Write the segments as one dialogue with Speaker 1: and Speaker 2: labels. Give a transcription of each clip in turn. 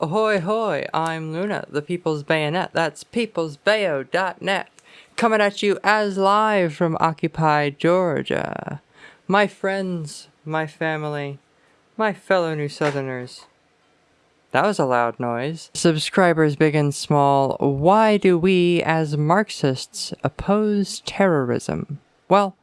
Speaker 1: Ahoy hoy, I'm Luna, the People's Bayonet. That's peoplesbayo.net. Coming at you as live from Occupy Georgia. My friends, my family, my fellow New Southerners. That was a loud noise. Subscribers big and small, why do we as Marxists oppose terrorism? Well,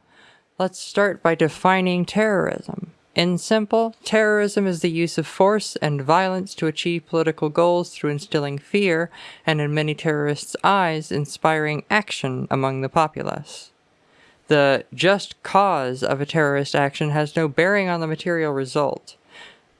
Speaker 1: let's start by defining terrorism. In simple, terrorism is the use of force and violence to achieve political goals through instilling fear, and in many terrorists' eyes, inspiring action among the populace. The just cause of a terrorist action has no bearing on the material result.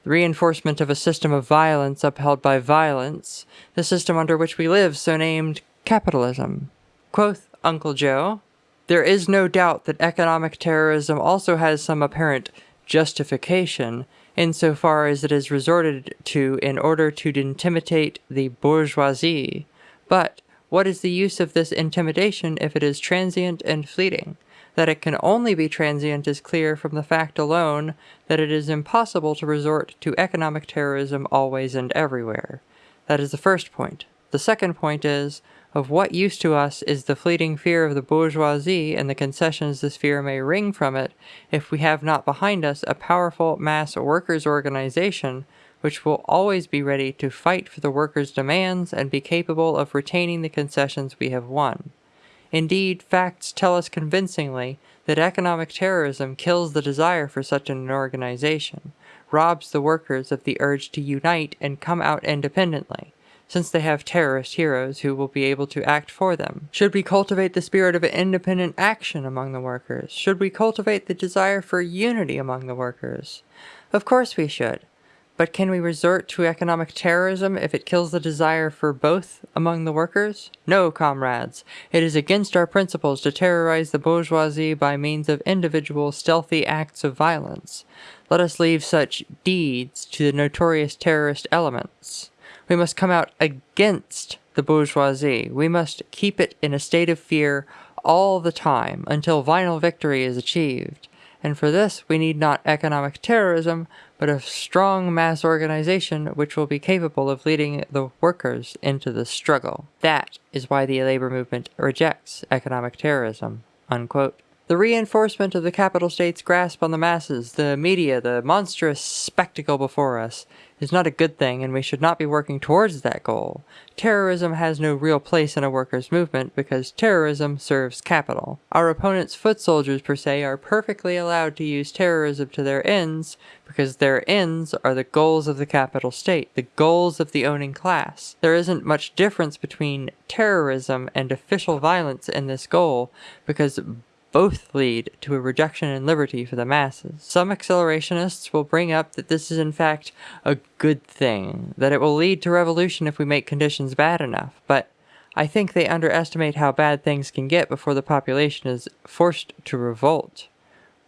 Speaker 1: The reinforcement of a system of violence upheld by violence, the system under which we live, so named capitalism. Quoth Uncle Joe, there is no doubt that economic terrorism also has some apparent justification insofar as it is resorted to in order to intimidate the bourgeoisie. But what is the use of this intimidation if it is transient and fleeting? That it can only be transient is clear from the fact alone that it is impossible to resort to economic terrorism always and everywhere. That is the first point. The second point is, of what use to us is the fleeting fear of the bourgeoisie and the concessions this fear may wring from it if we have not behind us a powerful mass workers' organization which will always be ready to fight for the workers' demands and be capable of retaining the concessions we have won. Indeed, facts tell us convincingly that economic terrorism kills the desire for such an organization, robs the workers of the urge to unite and come out independently, since they have terrorist heroes who will be able to act for them? Should we cultivate the spirit of independent action among the workers? Should we cultivate the desire for unity among the workers? Of course we should. But can we resort to economic terrorism if it kills the desire for both among the workers? No, comrades. It is against our principles to terrorize the bourgeoisie by means of individual stealthy acts of violence. Let us leave such deeds to the notorious terrorist elements. We must come out against the bourgeoisie. We must keep it in a state of fear all the time until final victory is achieved. And for this, we need not economic terrorism, but a strong mass organization which will be capable of leading the workers into the struggle. That is why the labor movement rejects economic terrorism. Unquote. The reinforcement of the capital state's grasp on the masses, the media, the monstrous spectacle before us, is not a good thing and we should not be working towards that goal. Terrorism has no real place in a workers' movement because terrorism serves capital. Our opponents' foot soldiers per se are perfectly allowed to use terrorism to their ends because their ends are the goals of the capital state, the goals of the owning class. There isn't much difference between terrorism and official violence in this goal because both lead to a reduction in liberty for the masses. Some accelerationists will bring up that this is in fact a good thing, that it will lead to revolution if we make conditions bad enough, but I think they underestimate how bad things can get before the population is forced to revolt.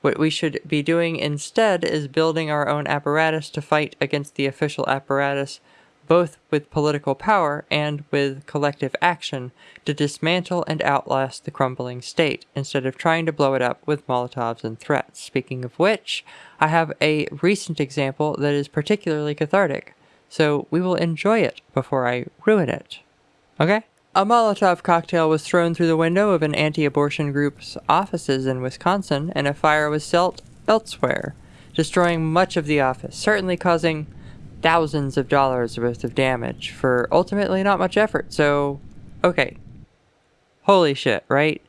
Speaker 1: What we should be doing instead is building our own apparatus to fight against the official apparatus both with political power and with collective action, to dismantle and outlast the crumbling state, instead of trying to blow it up with Molotovs and threats. Speaking of which, I have a recent example that is particularly cathartic, so we will enjoy it before I ruin it. Okay? A Molotov cocktail was thrown through the window of an anti-abortion group's offices in Wisconsin, and a fire was set elsewhere, destroying much of the office, certainly causing thousands of dollars worth of damage for ultimately not much effort. So, okay. Holy shit, right?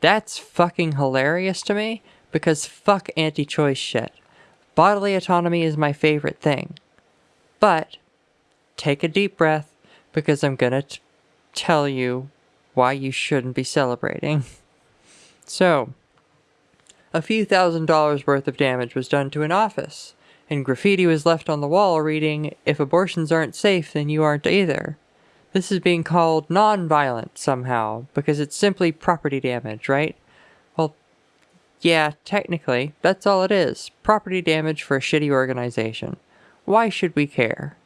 Speaker 1: That's fucking hilarious to me because fuck anti-choice shit. Bodily autonomy is my favorite thing. But take a deep breath because I'm gonna tell you why you shouldn't be celebrating. so, a few thousand dollars worth of damage was done to an office and graffiti was left on the wall reading, If abortions aren't safe, then you aren't either. This is being called non-violent somehow, because it's simply property damage, right? Well, yeah, technically, that's all it is. Property damage for a shitty organization. Why should we care?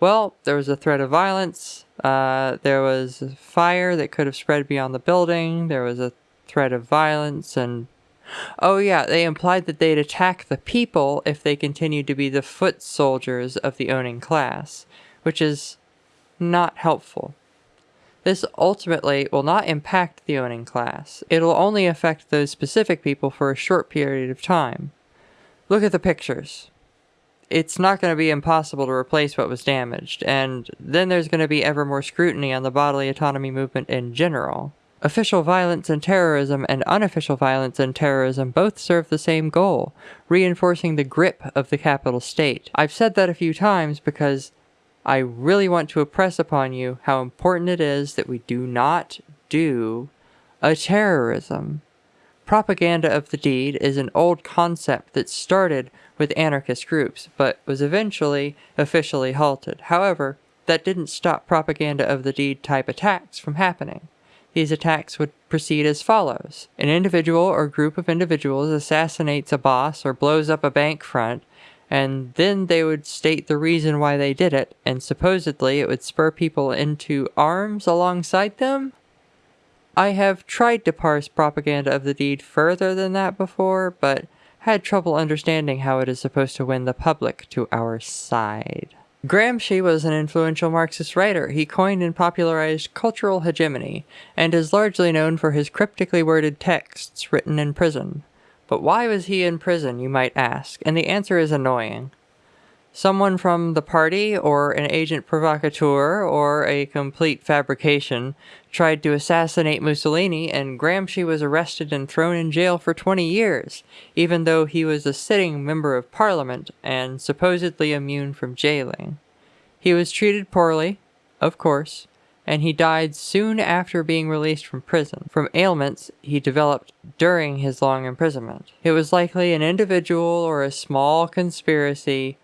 Speaker 1: Well, there was a threat of violence, uh, there was fire that could have spread beyond the building, there was a threat of violence and Oh yeah, they implied that they'd attack the people if they continued to be the foot soldiers of the owning class, which is not helpful. This ultimately will not impact the owning class. It'll only affect those specific people for a short period of time. Look at the pictures. It's not going to be impossible to replace what was damaged, and then there's going to be ever more scrutiny on the bodily autonomy movement in general. Official violence and terrorism and unofficial violence and terrorism both serve the same goal, reinforcing the grip of the capital state. I've said that a few times because I really want to impress upon you how important it is that we do not do a terrorism. Propaganda of the deed is an old concept that started with anarchist groups, but was eventually officially halted. However, that didn't stop propaganda of the deed type attacks from happening. These attacks would proceed as follows. An individual or group of individuals assassinates a boss or blows up a bank front, and then they would state the reason why they did it, and supposedly it would spur people into arms alongside them? I have tried to parse propaganda of the deed further than that before, but had trouble understanding how it is supposed to win the public to our side. Gramsci was an influential Marxist writer. He coined and popularized cultural hegemony, and is largely known for his cryptically worded texts written in prison. But why was he in prison, you might ask, and the answer is annoying. Someone from the party, or an agent provocateur, or a complete fabrication, tried to assassinate Mussolini, and Gramsci was arrested and thrown in jail for 20 years, even though he was a sitting member of parliament and supposedly immune from jailing. He was treated poorly, of course, and he died soon after being released from prison from ailments he developed during his long imprisonment. It was likely an individual or a small conspiracy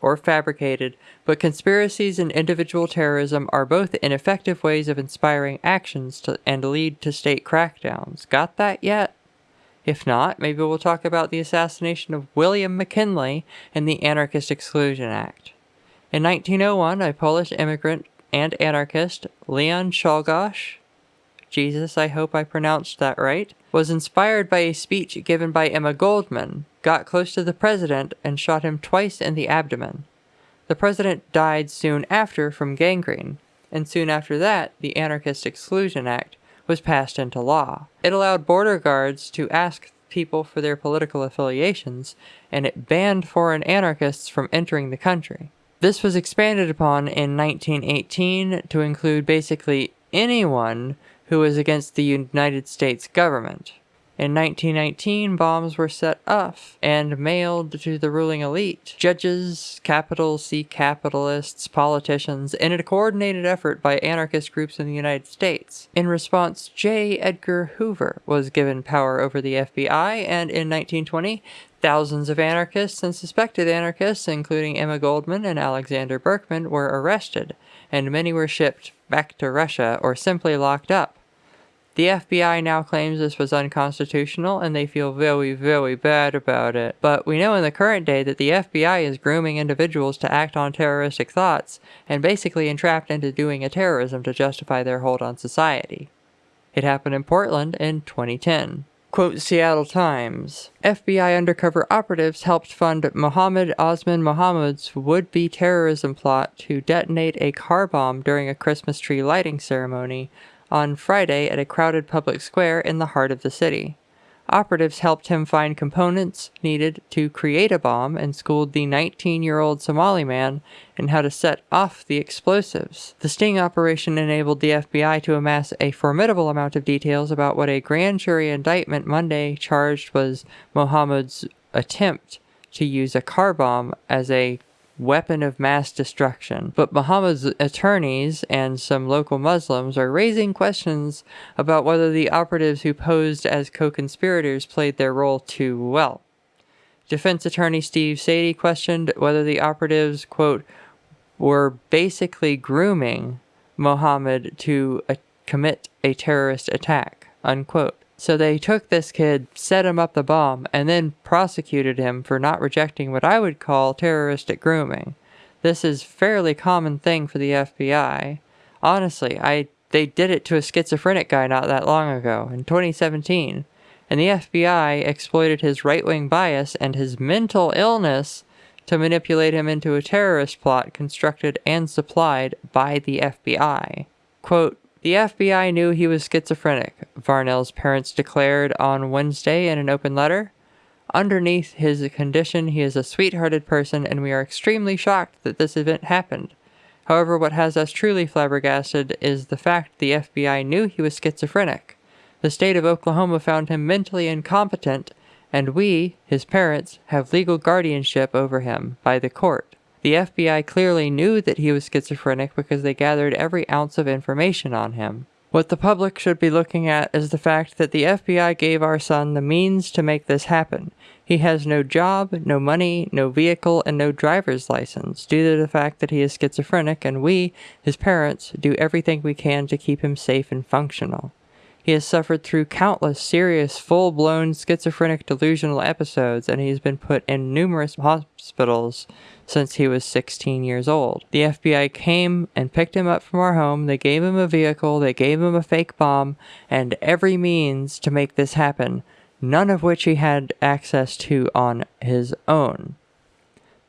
Speaker 1: or fabricated, but conspiracies and individual terrorism are both ineffective ways of inspiring actions to, and lead to state crackdowns. Got that yet? If not, maybe we'll talk about the assassination of William McKinley and the Anarchist Exclusion Act. In 1901, a Polish immigrant and anarchist, Leon Czolgosz, Jesus, I hope I pronounced that right, was inspired by a speech given by Emma Goldman, got close to the president, and shot him twice in the abdomen. The president died soon after from gangrene, and soon after that, the Anarchist Exclusion Act was passed into law. It allowed border guards to ask people for their political affiliations, and it banned foreign anarchists from entering the country. This was expanded upon in 1918 to include basically anyone who was against the United States government. In 1919, bombs were set off and mailed to the ruling elite, judges, capital C capitalists, politicians, in a coordinated effort by anarchist groups in the United States. In response, J. Edgar Hoover was given power over the FBI, and in 1920, thousands of anarchists and suspected anarchists, including Emma Goldman and Alexander Berkman, were arrested, and many were shipped back to Russia or simply locked up. The FBI now claims this was unconstitutional and they feel very, very bad about it. But we know in the current day that the FBI is grooming individuals to act on terroristic thoughts and basically entrapped into doing a terrorism to justify their hold on society. It happened in Portland in 2010. Quote Seattle Times FBI undercover operatives helped fund Mohammed Osman Mohamud's would be terrorism plot to detonate a car bomb during a Christmas tree lighting ceremony on Friday at a crowded public square in the heart of the city. Operatives helped him find components needed to create a bomb and schooled the 19 year old Somali man in how to set off the explosives. The sting operation enabled the FBI to amass a formidable amount of details about what a grand jury indictment Monday charged was Mohammed's attempt to use a car bomb as a weapon of mass destruction. But Muhammad's attorneys and some local Muslims are raising questions about whether the operatives who posed as co-conspirators played their role too well. Defense attorney Steve Sady questioned whether the operatives, quote, were basically grooming Muhammad to uh, commit a terrorist attack, unquote. So they took this kid, set him up the bomb, and then prosecuted him for not rejecting what I would call terroristic grooming. This is fairly common thing for the FBI. Honestly, I they did it to a schizophrenic guy not that long ago, in 2017, and the FBI exploited his right-wing bias and his mental illness to manipulate him into a terrorist plot constructed and supplied by the FBI. Quote, the FBI knew he was schizophrenic, Varnell's parents declared on Wednesday in an open letter. Underneath his condition, he is a sweet-hearted person, and we are extremely shocked that this event happened. However, what has us truly flabbergasted is the fact the FBI knew he was schizophrenic. The state of Oklahoma found him mentally incompetent, and we, his parents, have legal guardianship over him by the court. The FBI clearly knew that he was schizophrenic because they gathered every ounce of information on him. What the public should be looking at is the fact that the FBI gave our son the means to make this happen. He has no job, no money, no vehicle, and no driver's license due to the fact that he is schizophrenic and we, his parents, do everything we can to keep him safe and functional. He has suffered through countless serious, full-blown schizophrenic delusional episodes and he has been put in numerous hospitals since he was 16 years old. The FBI came and picked him up from our home, they gave him a vehicle, they gave him a fake bomb, and every means to make this happen, none of which he had access to on his own.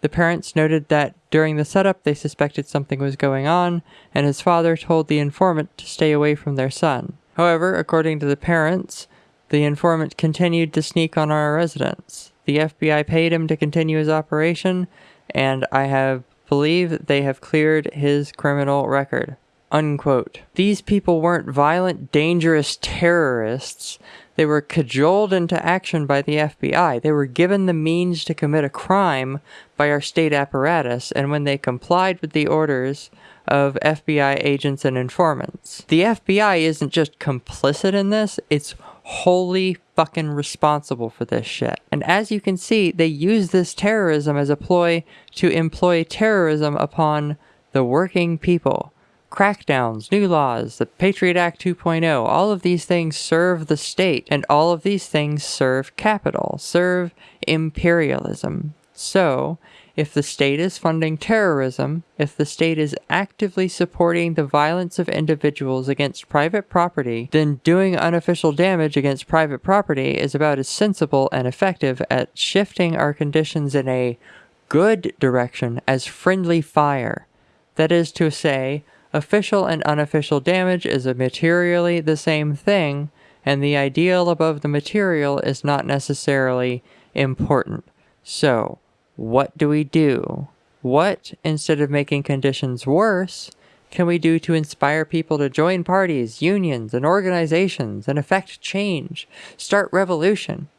Speaker 1: The parents noted that during the setup they suspected something was going on, and his father told the informant to stay away from their son. However, according to the parents, the informant continued to sneak on our residence. The FBI paid him to continue his operation, and I have believe they have cleared his criminal record. Unquote. These people weren't violent, dangerous terrorists. They were cajoled into action by the FBI. They were given the means to commit a crime by our state apparatus, and when they complied with the orders of FBI agents and informants. The FBI isn't just complicit in this, it's wholly fucking responsible for this shit. And as you can see, they use this terrorism as a ploy to employ terrorism upon the working people. Crackdowns, new laws, the Patriot Act 2.0, all of these things serve the state, and all of these things serve capital, serve imperialism. So, if the state is funding terrorism, if the state is actively supporting the violence of individuals against private property, then doing unofficial damage against private property is about as sensible and effective at shifting our conditions in a good direction as friendly fire. That is to say, official and unofficial damage is materially the same thing, and the ideal above the material is not necessarily important. So, what do we do? What, instead of making conditions worse, can we do to inspire people to join parties, unions, and organizations and effect change, start revolution?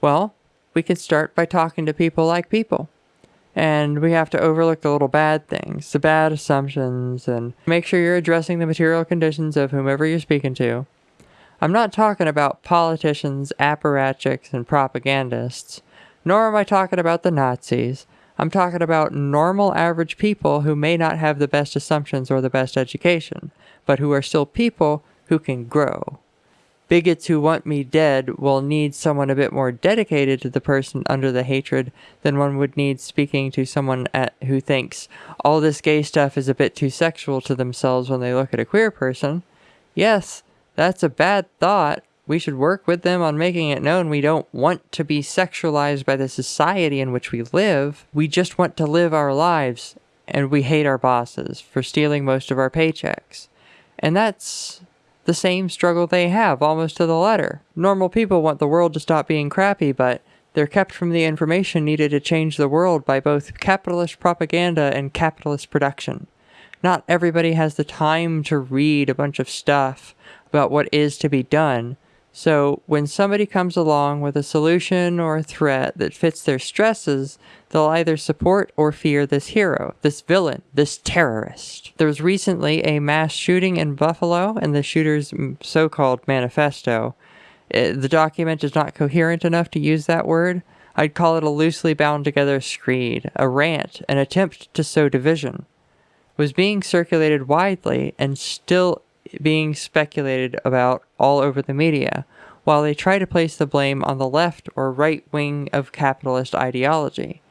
Speaker 1: Well, we can start by talking to people like people. And we have to overlook the little bad things, the bad assumptions, and make sure you're addressing the material conditions of whomever you're speaking to. I'm not talking about politicians, apparatchiks, and propagandists. Nor am I talking about the Nazis. I'm talking about normal average people who may not have the best assumptions or the best education, but who are still people who can grow. Bigots who want me dead will need someone a bit more dedicated to the person under the hatred than one would need speaking to someone at, who thinks all this gay stuff is a bit too sexual to themselves when they look at a queer person. Yes, that's a bad thought, we should work with them on making it known we don't want to be sexualized by the society in which we live. We just want to live our lives, and we hate our bosses for stealing most of our paychecks. And that's the same struggle they have, almost to the letter. Normal people want the world to stop being crappy, but they're kept from the information needed to change the world by both capitalist propaganda and capitalist production. Not everybody has the time to read a bunch of stuff about what is to be done, so when somebody comes along with a solution or a threat that fits their stresses, they'll either support or fear this hero, this villain, this terrorist. There was recently a mass shooting in Buffalo and the shooter's so-called manifesto. It, the document is not coherent enough to use that word. I'd call it a loosely bound together screed, a rant, an attempt to sow division. It was being circulated widely and still being speculated about all over the media, while they try to place the blame on the left or right wing of capitalist ideology.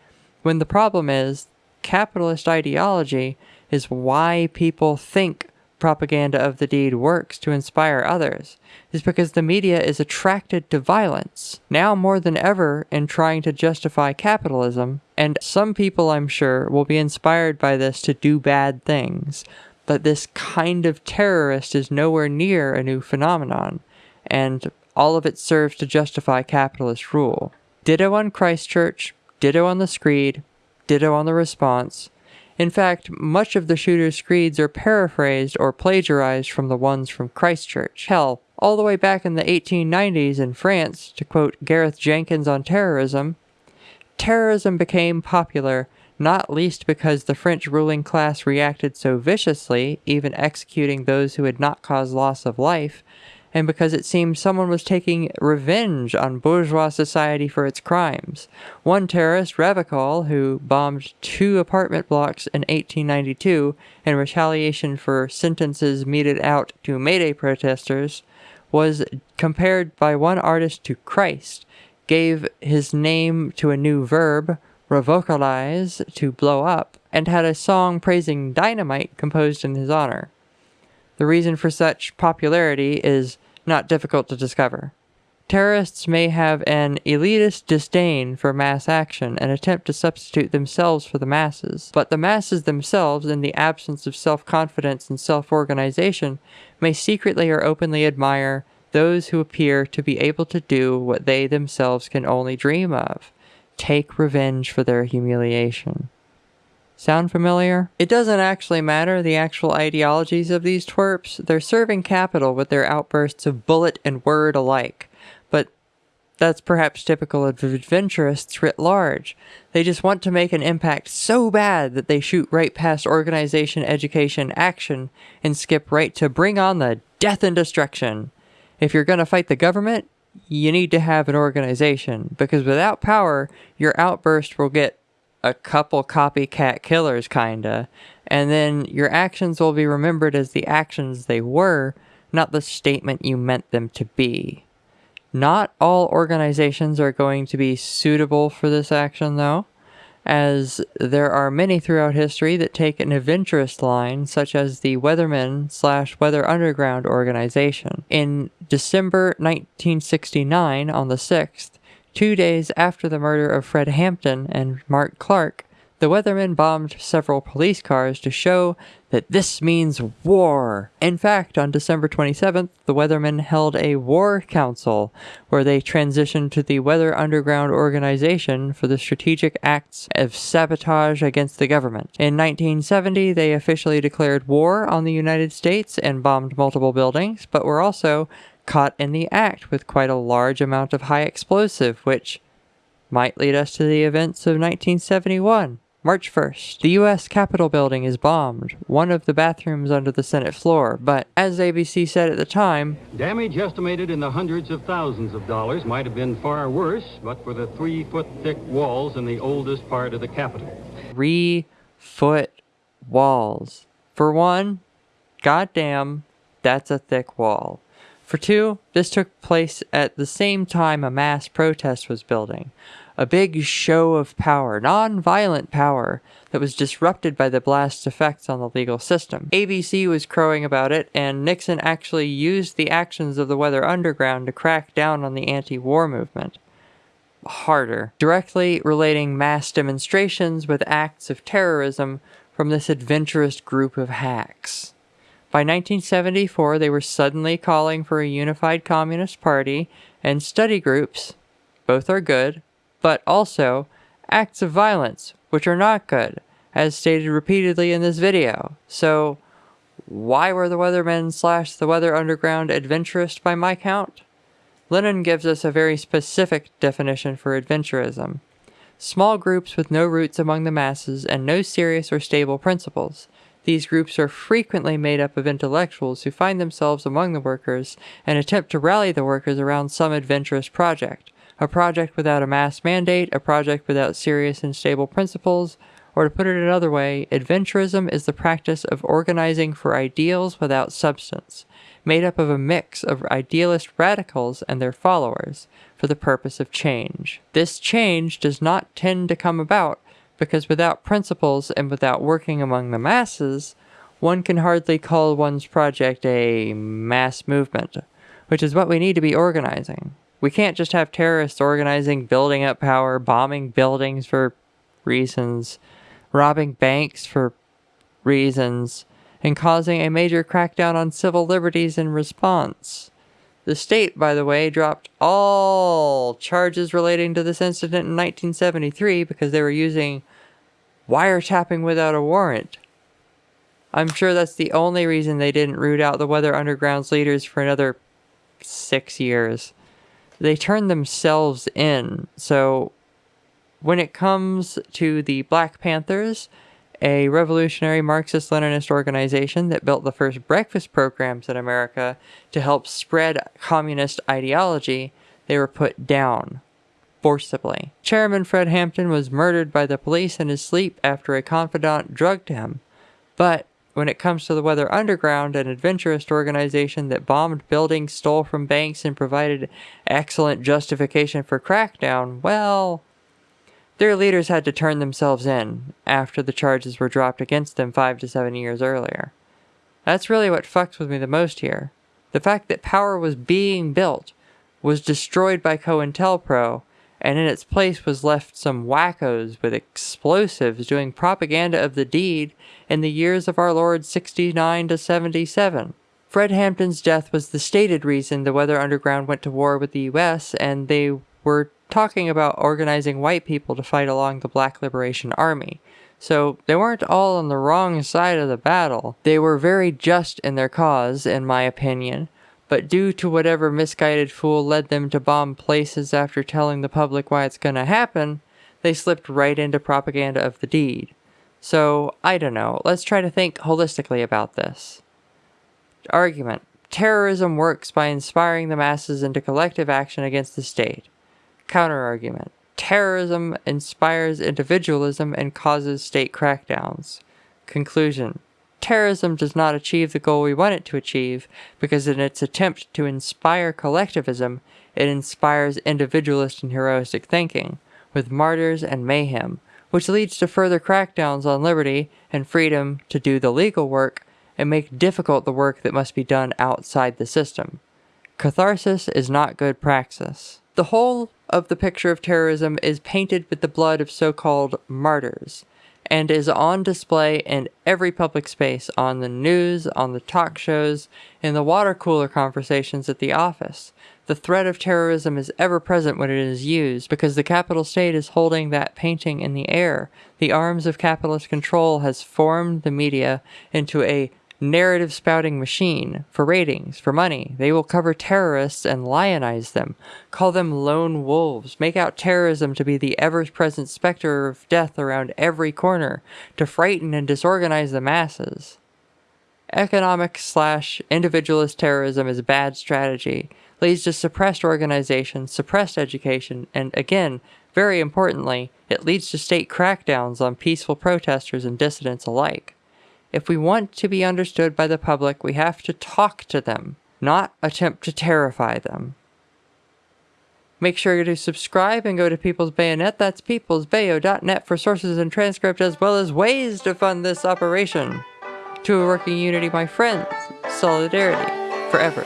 Speaker 1: When the problem is, capitalist ideology is why people think propaganda of the deed works to inspire others is because the media is attracted to violence, now more than ever in trying to justify capitalism, and some people, I'm sure, will be inspired by this to do bad things. But this kind of terrorist is nowhere near a new phenomenon, and all of it serves to justify capitalist rule. Ditto on Christchurch, ditto on the Screed, ditto on the response, in fact, much of the shooter's screeds are paraphrased or plagiarized from the ones from Christchurch. Hell, all the way back in the 1890s in France, to quote Gareth Jenkins on terrorism, terrorism became popular not least because the French ruling class reacted so viciously, even executing those who had not caused loss of life, and because it seemed someone was taking revenge on bourgeois society for its crimes. One terrorist, Ravachol, who bombed two apartment blocks in 1892 in retaliation for sentences meted out to Mayday protesters, was compared by one artist to Christ, gave his name to a new verb, ravacholize, to blow up, and had a song praising dynamite composed in his honor. The reason for such popularity is not difficult to discover. Terrorists may have an elitist disdain for mass action and attempt to substitute themselves for the masses, but the masses themselves, in the absence of self-confidence and self-organization, may secretly or openly admire those who appear to be able to do what they themselves can only dream of, take revenge for their humiliation. Sound familiar? It doesn't actually matter the actual ideologies of these twerps, they're serving capital with their outbursts of bullet and word alike. But that's perhaps typical of adventurists writ large. They just want to make an impact so bad that they shoot right past organization, education, action, and skip right to bring on the death and destruction. If you're gonna fight the government, you need to have an organization, because without power, your outburst will get a couple copycat killers, kinda, and then your actions will be remembered as the actions they were, not the statement you meant them to be. Not all organizations are going to be suitable for this action, though, as there are many throughout history that take an adventurous line, such as the Weathermen slash Weather Underground organization. In December 1969, on the 6th, Two days after the murder of Fred Hampton and Mark Clark, the Weathermen bombed several police cars to show that this means war. In fact, on December 27th, the Weathermen held a war council where they transitioned to the Weather Underground Organization for the strategic acts of sabotage against the government. In 1970, they officially declared war on the United States and bombed multiple buildings, but were also caught in the act with quite a large amount of high explosive, which might lead us to the events of 1971. March 1st, the U.S. Capitol building is bombed, one of the bathrooms under the Senate floor, but as ABC said at the time,
Speaker 2: Damage estimated in the hundreds of thousands of dollars might have been far worse, but for the three foot thick walls in the oldest part of the Capitol.
Speaker 1: Three foot walls. For one, goddamn, that's a thick wall. For two, this took place at the same time a mass protest was building. A big show of power, non-violent power, that was disrupted by the blast's effects on the legal system. ABC was crowing about it, and Nixon actually used the actions of the Weather Underground to crack down on the anti-war movement. Harder. Directly relating mass demonstrations with acts of terrorism from this adventurous group of hacks. By 1974, they were suddenly calling for a unified Communist Party and study groups. Both are good, but also acts of violence, which are not good, as stated repeatedly in this video. So, why were the Weathermen slash the Weather Underground adventurous by my count? Lenin gives us a very specific definition for adventurism. Small groups with no roots among the masses and no serious or stable principles. These groups are frequently made up of intellectuals who find themselves among the workers and attempt to rally the workers around some adventurous project. A project without a mass mandate, a project without serious and stable principles, or to put it another way, adventurism is the practice of organizing for ideals without substance, made up of a mix of idealist radicals and their followers, for the purpose of change. This change does not tend to come about because without principles and without working among the masses, one can hardly call one's project a mass movement, which is what we need to be organizing. We can't just have terrorists organizing, building up power, bombing buildings for reasons, robbing banks for reasons, and causing a major crackdown on civil liberties in response. The state, by the way, dropped all charges relating to this incident in 1973 because they were using wiretapping without a warrant. I'm sure that's the only reason they didn't root out the Weather Underground's leaders for another six years. They turned themselves in, so when it comes to the Black Panthers, a revolutionary Marxist Leninist organization that built the first breakfast programs in America to help spread communist ideology, they were put down forcibly. Chairman Fred Hampton was murdered by the police in his sleep after a confidant drugged him. But when it comes to the Weather Underground, an adventurist organization that bombed buildings, stole from banks, and provided excellent justification for crackdown, well, their leaders had to turn themselves in after the charges were dropped against them five to seven years earlier. That's really what fucks with me the most here. The fact that power was being built, was destroyed by COINTELPRO, and in its place was left some wackos with explosives doing propaganda of the deed in the years of our Lord 69 to 77. Fred Hampton's death was the stated reason the Weather Underground went to war with the US, and they were talking about organizing white people to fight along the Black Liberation Army. So they weren't all on the wrong side of the battle. They were very just in their cause, in my opinion, but due to whatever misguided fool led them to bomb places after telling the public why it's gonna happen, they slipped right into propaganda of the deed. So, I don't know, let's try to think holistically about this. Argument. Terrorism works by inspiring the masses into collective action against the state. Counterargument. Terrorism inspires individualism and causes state crackdowns. Conclusion. Terrorism does not achieve the goal we want it to achieve because in its attempt to inspire collectivism, it inspires individualist and heroistic thinking, with martyrs and mayhem, which leads to further crackdowns on liberty and freedom to do the legal work and make difficult the work that must be done outside the system. Catharsis is not good praxis. The whole of the picture of terrorism is painted with the blood of so-called martyrs and is on display in every public space, on the news, on the talk shows, in the water cooler conversations at the office. The threat of terrorism is ever present when it is used because the capital state is holding that painting in the air. The arms of capitalist control has formed the media into a narrative spouting machine for ratings, for money. They will cover terrorists and lionize them, call them lone wolves, make out terrorism to be the ever-present specter of death around every corner, to frighten and disorganize the masses. Economic slash individualist terrorism is a bad strategy, leads to suppressed organizations, suppressed education, and again, very importantly, it leads to state crackdowns on peaceful protesters and dissidents alike. If we want to be understood by the public, we have to talk to them, not attempt to terrify them. Make sure to subscribe and go to People's Bayonet, that's peoplesbayo.net for sources and transcript as well as ways to fund this operation. To a working unity, my friends, solidarity, forever.